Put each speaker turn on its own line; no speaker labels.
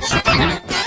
su.